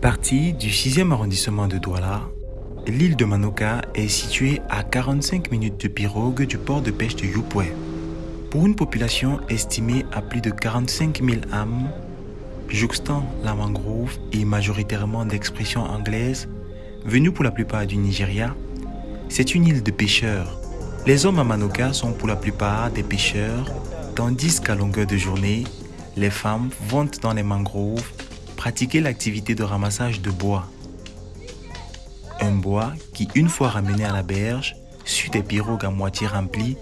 Partie du 6e arrondissement de Douala, l'île de Manoka est située à 45 minutes de pirogue du port de pêche de Yupwe. Pour une population estimée à plus de 45 000 âmes, jouxtant la mangrove et majoritairement d'expression anglaise, venue pour la plupart du Nigeria, c'est une île de pêcheurs. Les hommes à Manoka sont pour la plupart des pêcheurs, tandis qu'à longueur de journée, les femmes vont dans les mangroves pratiquer l'activité de ramassage de bois. Un bois qui, une fois ramené à la berge, sur des pirogues à moitié remplies,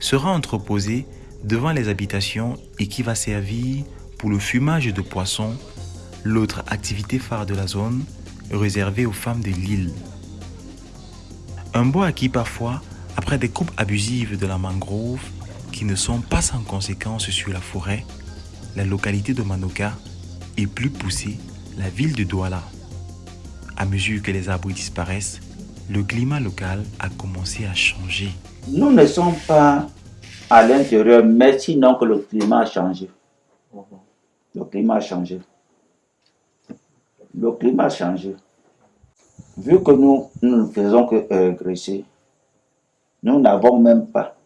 sera entreposé devant les habitations et qui va servir pour le fumage de poissons, l'autre activité phare de la zone réservée aux femmes de l'île. Un bois acquis parfois après des coupes abusives de la mangrove qui ne sont pas sans conséquences sur la forêt, la localité de Manoka et plus poussée, la ville de Douala. À mesure que les arbres disparaissent, le climat local a commencé à changer. Nous ne sommes pas à l'intérieur, mais sinon que le climat a changé. Le climat a changé. Le climat a changé. Vu que nous, ne faisons que régresser, nous n'avons même pas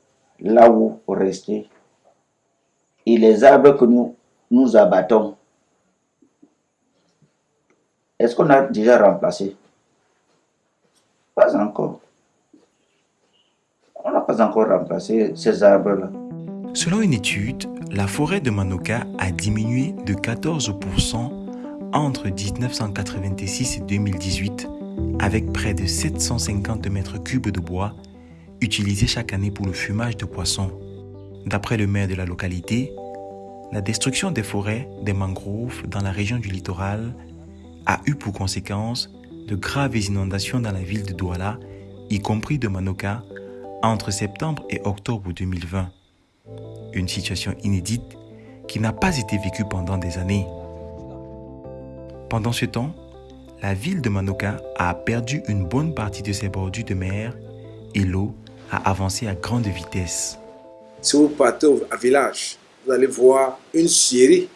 là où rester. Et les arbres que nous, nous abattons, est-ce qu'on a déjà remplacé? Pas encore. On n'a pas encore remplacé ces arbres-là. Selon une étude, la forêt de Manoka a diminué de 14% entre 1986 et 2018 avec près de 750 mètres cubes de bois utilisés chaque année pour le fumage de poissons. D'après le maire de la localité, la destruction des forêts des mangroves dans la région du littoral a eu pour conséquence de graves inondations dans la ville de Douala, y compris de Manoka, entre septembre et octobre 2020. Une situation inédite qui n'a pas été vécue pendant des années. Pendant ce temps, la ville de Manoka a perdu une bonne partie de ses bordures de mer et l'eau a avancé à grande vitesse. Si vous partez au village, vous allez voir une série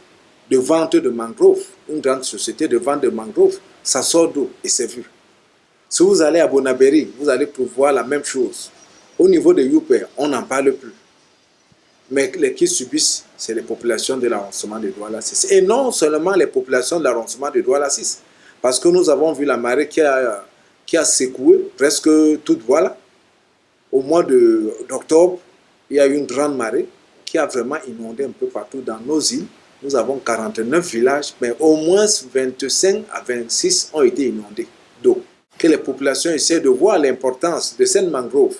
de ventes de mangroves, une grande société de vente de mangroves, ça sort d'eau et c'est vu. Si vous allez à Bonaberi, vous allez pouvoir la même chose. Au niveau de Youper, on n'en parle plus. Mais les qui subissent, c'est les populations de l'arrondissement de Douala 6. Et non seulement les populations de l'arrondissement de Douala 6. Parce que nous avons vu la marée qui a, qui a secoué presque toute Douala. Au mois d'octobre, il y a eu une grande marée qui a vraiment inondé un peu partout dans nos îles. Nous avons 49 villages, mais au moins 25 à 26 ont été inondés d'eau. Que les populations essaient de voir l'importance de ces mangroves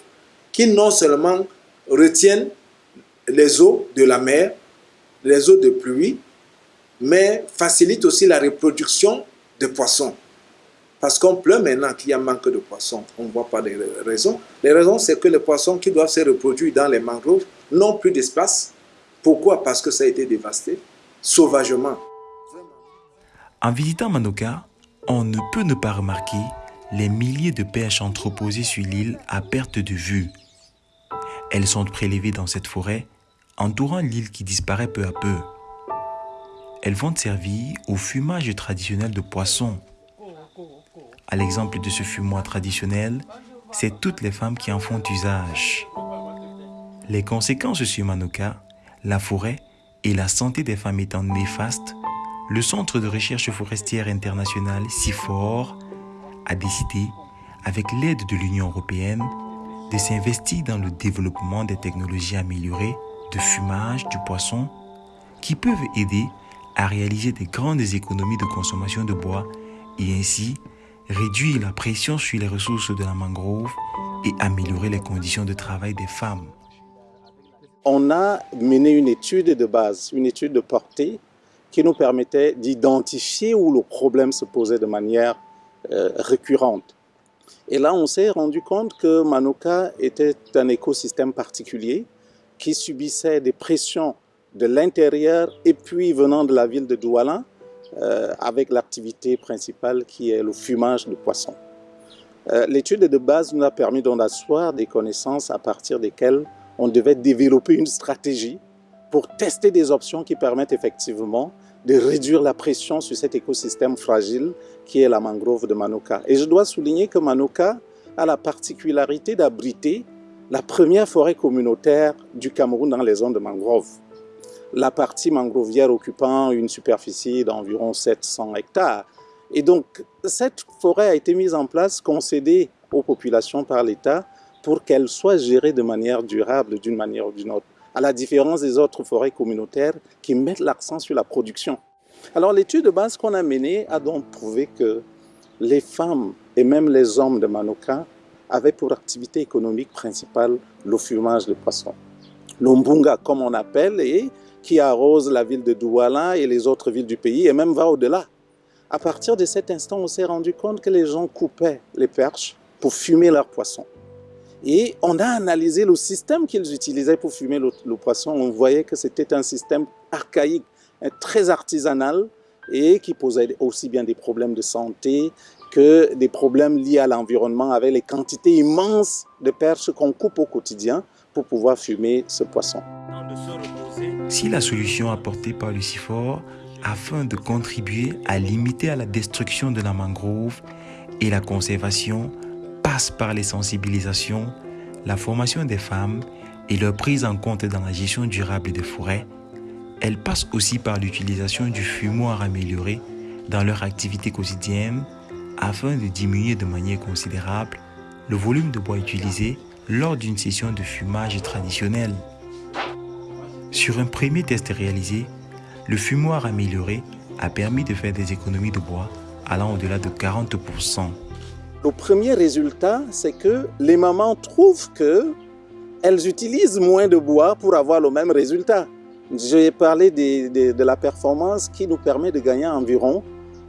qui non seulement retiennent les eaux de la mer, les eaux de pluie, mais facilitent aussi la reproduction de poissons. Parce qu'on pleut maintenant qu'il y a manque de poissons. On ne voit pas les raisons. Les raisons, c'est que les poissons qui doivent se reproduire dans les mangroves n'ont plus d'espace. Pourquoi? Parce que ça a été dévasté sauvagement. En visitant Manoka, on ne peut ne pas remarquer les milliers de perches entreposées sur l'île à perte de vue. Elles sont prélevées dans cette forêt, entourant l'île qui disparaît peu à peu. Elles vont servir au fumage traditionnel de poissons. À l'exemple de ce fumoir traditionnel, c'est toutes les femmes qui en font usage. Les conséquences sur Manoka, la forêt et la santé des femmes étant néfastes, le Centre de recherche forestière internationale CIFOR a décidé, avec l'aide de l'Union européenne, de s'investir dans le développement des technologies améliorées de fumage du poisson qui peuvent aider à réaliser des grandes économies de consommation de bois et ainsi réduire la pression sur les ressources de la mangrove et améliorer les conditions de travail des femmes. On a mené une étude de base, une étude de portée qui nous permettait d'identifier où le problème se posait de manière euh, récurrente. Et là, on s'est rendu compte que Manoka était un écosystème particulier qui subissait des pressions de l'intérieur et puis venant de la ville de Douala, euh, avec l'activité principale qui est le fumage de poissons. Euh, L'étude de base nous a permis d'asseoir des connaissances à partir desquelles on devait développer une stratégie pour tester des options qui permettent effectivement de réduire la pression sur cet écosystème fragile qui est la mangrove de Manoka. Et je dois souligner que Manoka a la particularité d'abriter la première forêt communautaire du Cameroun dans les zones de mangrove. La partie mangrovière occupant une superficie d'environ 700 hectares. Et donc, cette forêt a été mise en place, concédée aux populations par l'État pour qu'elle soit gérée de manière durable d'une manière ou d'une autre, à la différence des autres forêts communautaires qui mettent l'accent sur la production. Alors l'étude de base qu'on a menée a donc prouvé que les femmes et même les hommes de Manoka avaient pour activité économique principale le fumage de poissons. L'Ombunga, comme on appelle, et qui arrose la ville de Douala et les autres villes du pays, et même va au-delà. À partir de cet instant, on s'est rendu compte que les gens coupaient les perches pour fumer leurs poissons. Et on a analysé le système qu'ils utilisaient pour fumer le, poisson. On voyait que c'était un système archaïque, très artisanal et qui posait aussi bien des problèmes de santé que des problèmes liés à l'environnement avec les quantités immenses de perches qu'on coupe au quotidien pour pouvoir fumer ce poisson. Si la solution apportée par Lucifer afin de contribuer à limiter à la destruction de la mangrove et la conservation passe par les sensibilisations, la formation des femmes et leur prise en compte dans la gestion durable des forêts, elle passe aussi par l'utilisation du fumoir amélioré dans leur activité quotidienne afin de diminuer de manière considérable le volume de bois utilisé lors d'une session de fumage traditionnel. Sur un premier test réalisé, le fumoir amélioré a permis de faire des économies de bois allant au-delà de 40%. Le premier résultat, c'est que les mamans trouvent que elles utilisent moins de bois pour avoir le même résultat. J'ai parlé de, la performance qui nous permet de gagner environ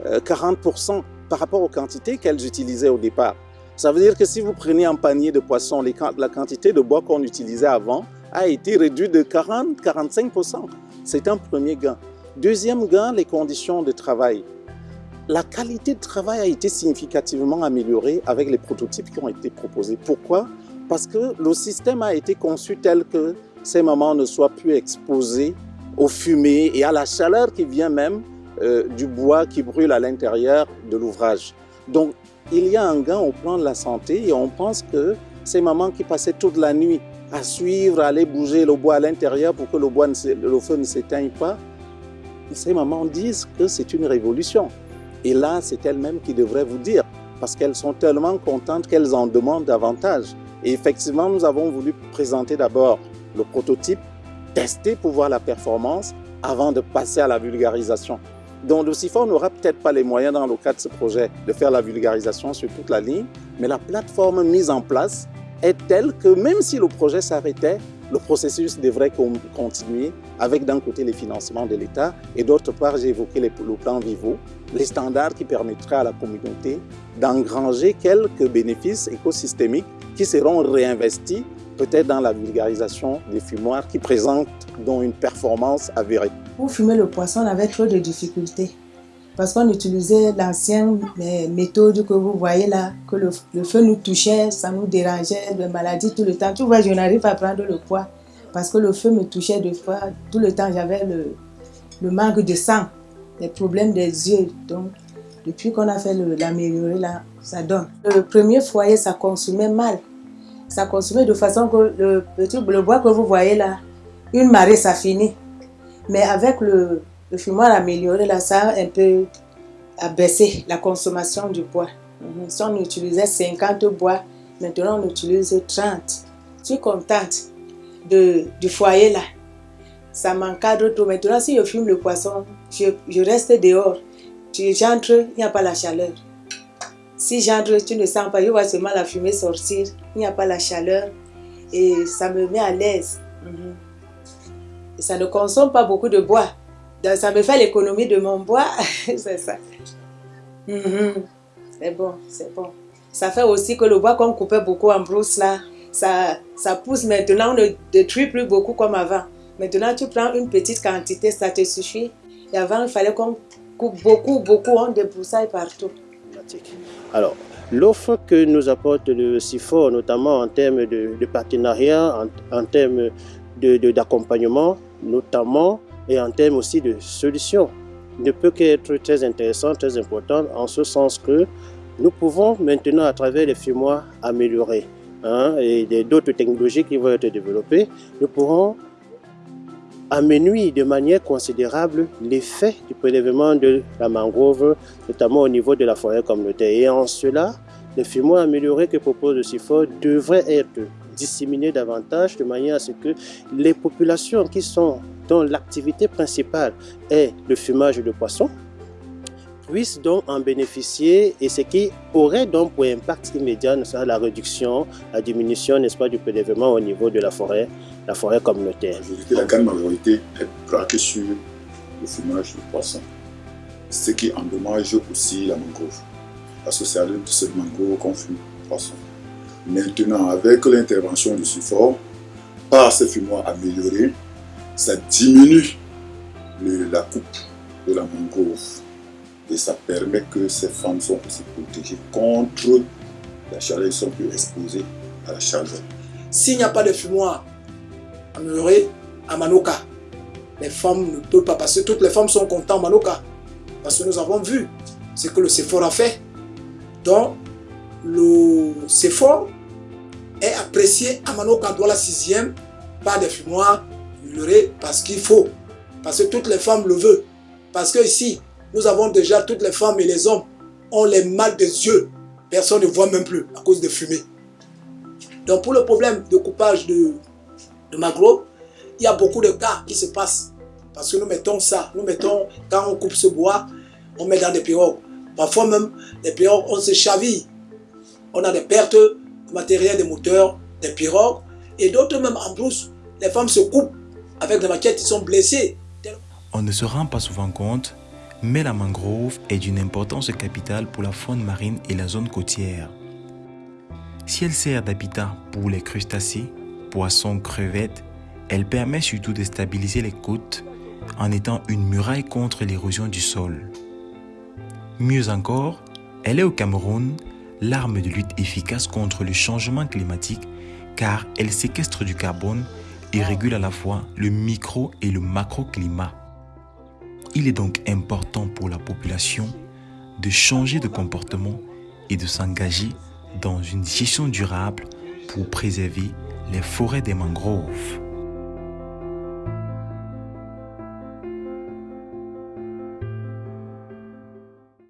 40% euh, par rapport aux quantités qu'elles utilisaient au départ. Ça veut dire que si vous prenez un panier de poissons, la quantité de bois qu'on utilisait avant a été réduite de 40-45%. C'est un premier gain. Deuxième gain, les conditions de travail. La qualité de travail a été significativement améliorée avec les prototypes qui ont été proposés. Pourquoi? Parce que le système a été conçu tel que ces mamans ne soient plus exposées aux fumées et à la chaleur qui vient même euh, du bois qui brûle à l'intérieur de l'ouvrage. Donc, il y a un gain au plan de la santé et on pense que ces mamans qui passaient toute la nuit à suivre, à aller bouger le bois à l'intérieur pour que le, feu ne s'éteigne pas, ces mamans disent que c'est une révolution. Et là, c'est elles-mêmes qui devraient vous dire, parce qu'elles sont tellement contentes qu'elles en demandent davantage. Et effectivement, nous avons voulu présenter d'abord le prototype, tester pour voir la performance avant de passer à la vulgarisation. Donc le n'aura peut-être pas les moyens dans le cadre de ce projet de faire la vulgarisation sur toute la ligne, mais la plateforme mise en place est telle que même si le projet s'arrêtait, le processus devrait continuer avec d'un côté les financements de l'État et d'autre part, j'ai évoqué le plan Vivo, les standards qui permettraient à la communauté d'engranger quelques bénéfices écosystémiques qui seront réinvestis peut-être dans la vulgarisation des fumoirs qui présentent donc une performance avérée. Pour fumer le poisson, on avait trop de difficultés parce qu'on utilisait l'ancienne méthode que vous voyez là, que le, feu nous touchait, ça nous dérangeait, de maladies tout le temps. Tu vois, je n'arrive pas à prendre le poids parce que le feu me touchait deux fois. Tout le temps, j'avais le, manque de sang, les problèmes des yeux. Donc, depuis qu'on a fait l'améliorer là, ça donne. Le premier foyer, ça consumait mal. Ça consumait de façon que le petit bois que vous voyez là, une marée, ça finit. Mais avec le, le fumoir amélioré, là, ça a un peu baissé la consommation du bois. Mhm. Si on utilisait 50 bois, maintenant on utilise 30. Je suis contente du foyer là. Ça m'encadre trop. Maintenant, si je fume le poisson, je, reste dehors. J'entre, il n'y a pas la chaleur. Si j'entre, tu ne sens pas, je vois seulement la fumée sortir. Il n'y a pas la chaleur. Et ça me met à l'aise. Mhm. Ça ne consomme pas beaucoup de bois ça me fait l'économie de mon bois, c'est ça. Mhm. C'est bon, c'est bon. Ça fait aussi que le bois qu'on coupait beaucoup en brousse là, ça, ça pousse maintenant, on ne détruit plus beaucoup comme avant. Maintenant, tu prends une petite quantité, ça te suffit. Et avant, il fallait qu'on coupe beaucoup, beaucoup, on débroussaille partout. Alors, l'offre que nous apporte le CIFOR, notamment en termes de, partenariat, en, termes d'accompagnement, de, notamment et en termes aussi de solutions ne peut qu'être très intéressante, très importante, en ce sens que nous pouvons maintenant, à travers les fumoirs, améliorer hein, et d'autres technologies qui vont être développées, nous pourrons amenuire de manière considérable l'effet du prélèvement de la mangrove, notamment au niveau de la forêt communautaire. Et en cela, les fumoirs améliorés que propose le CIFOR devraient être disséminés davantage de manière à ce que les populations qui sont dont l'activité principale est le fumage de poissons, puissent donc en bénéficier et ce qui aurait donc pour impact immédiat la réduction, la diminution, n'est-ce pas, du prélèvement au niveau de la forêt, la forêt communautaire. La grande majorité est braquée sur le fumage de poissons, ce qui endommage aussi la mangrove, parce que c'est à de cette mangrove qu'on fume poisson. Maintenant, avec l'intervention du SUFOR, par ces fumoirs améliorés, ça diminue la coupe de la mangrove et ça permet que ces femmes sont aussi protégées contre la chaleur, elles sont plus exposées à la chaleur. S'il n'y a pas de fumoir amélioré à Manoka, les femmes ne peuvent pas passer. Toutes les femmes sont contentes à Manoka. Parce que nous avons vu ce que le CEFOR a fait. Donc, le CEFOR est apprécié à Manoka, dans la sixième, par des fumoirs améliorés parce qu'il faut. Parce que toutes les femmes le veulent. Parce que ici, nous avons déjà, toutes les femmes et les hommes ont les mal des yeux. Personne ne voit même plus à cause de fumée. Donc pour le problème de coupage de, de magro, il y a beaucoup de cas qui se passent. Parce que nous mettons ça, nous mettons, quand on coupe ce bois, on met dans des pirogues. Parfois même, les pirogues, on se chaville. On a des pertes de matériel, des moteurs, des pirogues. Et d'autres même en brousse, les femmes se coupent avec ils sont blessés. On ne se rend pas souvent compte mais la mangrove est d'une importance capitale pour la faune marine et la zone côtière. Si elle sert d'habitat pour les crustacés, poissons, crevettes, elle permet surtout de stabiliser les côtes en étant une muraille contre l'érosion du sol. Mieux encore, elle est au Cameroun l'arme de lutte efficace contre le changement climatique car elle séquestre du carbone et régule à la fois le micro et le macroclimat. Il est donc important pour la population de changer de comportement et de s'engager dans une gestion durable pour préserver les forêts des mangroves.